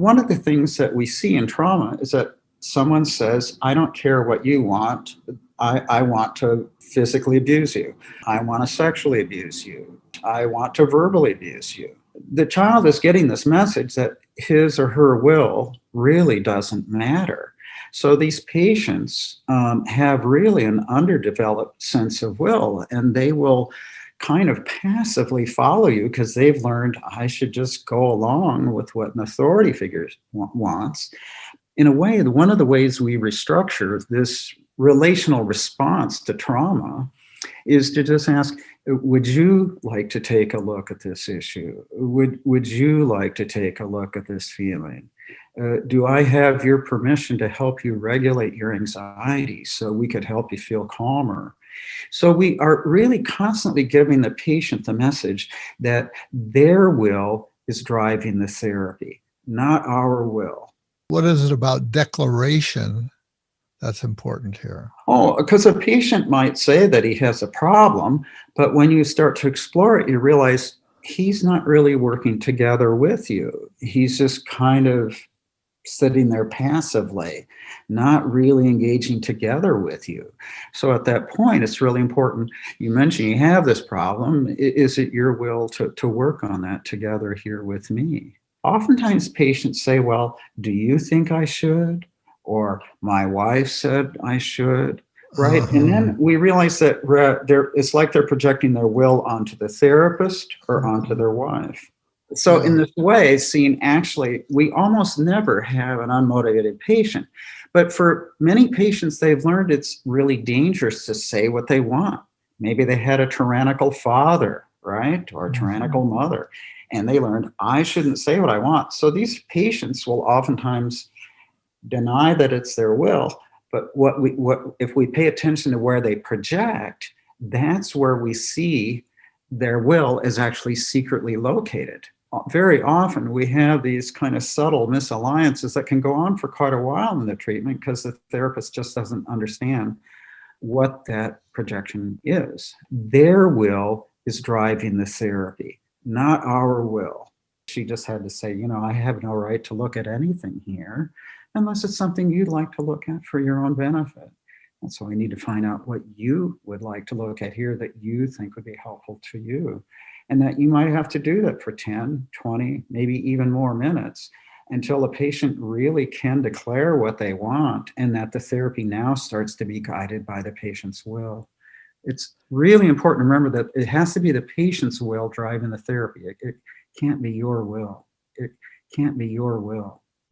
one of the things that we see in trauma is that someone says, I don't care what you want. I, I want to physically abuse you. I want to sexually abuse you. I want to verbally abuse you. The child is getting this message that his or her will really doesn't matter. So these patients um, have really an underdeveloped sense of will and they will kind of passively follow you because they've learned I should just go along with what an authority figure wants. In a way, one of the ways we restructure this relational response to trauma is to just ask, would you like to take a look at this issue? Would, would you like to take a look at this feeling? Uh, do I have your permission to help you regulate your anxiety so we could help you feel calmer? So we are really constantly giving the patient the message that their will is driving the therapy, not our will. What is it about declaration that's important here? Oh, because a patient might say that he has a problem, but when you start to explore it, you realize he's not really working together with you. He's just kind of sitting there passively, not really engaging together with you. So at that point, it's really important. You mentioned you have this problem. Is it your will to, to work on that together here with me? Oftentimes patients say, well, do you think I should? Or my wife said I should, right? Uh -huh. And then uh-huh. we realize that they're, it's like they're projecting their will onto the therapist or onto their wife. So in this way, seeing actually, we almost never have an unmotivated patient. But for many patients, they've learned it's really dangerous to say what they want. Maybe they had a tyrannical father, right? Or a tyrannical mm-hmm. mother. And they learned, I shouldn't say what I want. So these patients will oftentimes deny that it's their will. But what we, what, if we pay attention to where they project, that's where we see their will is actually secretly located very often we have these kind of subtle misalliances that can go on for quite a while in the treatment because the therapist just doesn't understand what that projection is. Their will is driving the therapy, not our will. She just had to say, you know, I have no right to look at anything here unless it's something you'd like to look at for your own benefit. And so we need to find out what you would like to look at here that you think would be helpful to you and that you might have to do that for 10, 20, maybe even more minutes until the patient really can declare what they want and that the therapy now starts to be guided by the patient's will. It's really important to remember that it has to be the patient's will driving the therapy. It, it can't be your will. It can't be your will.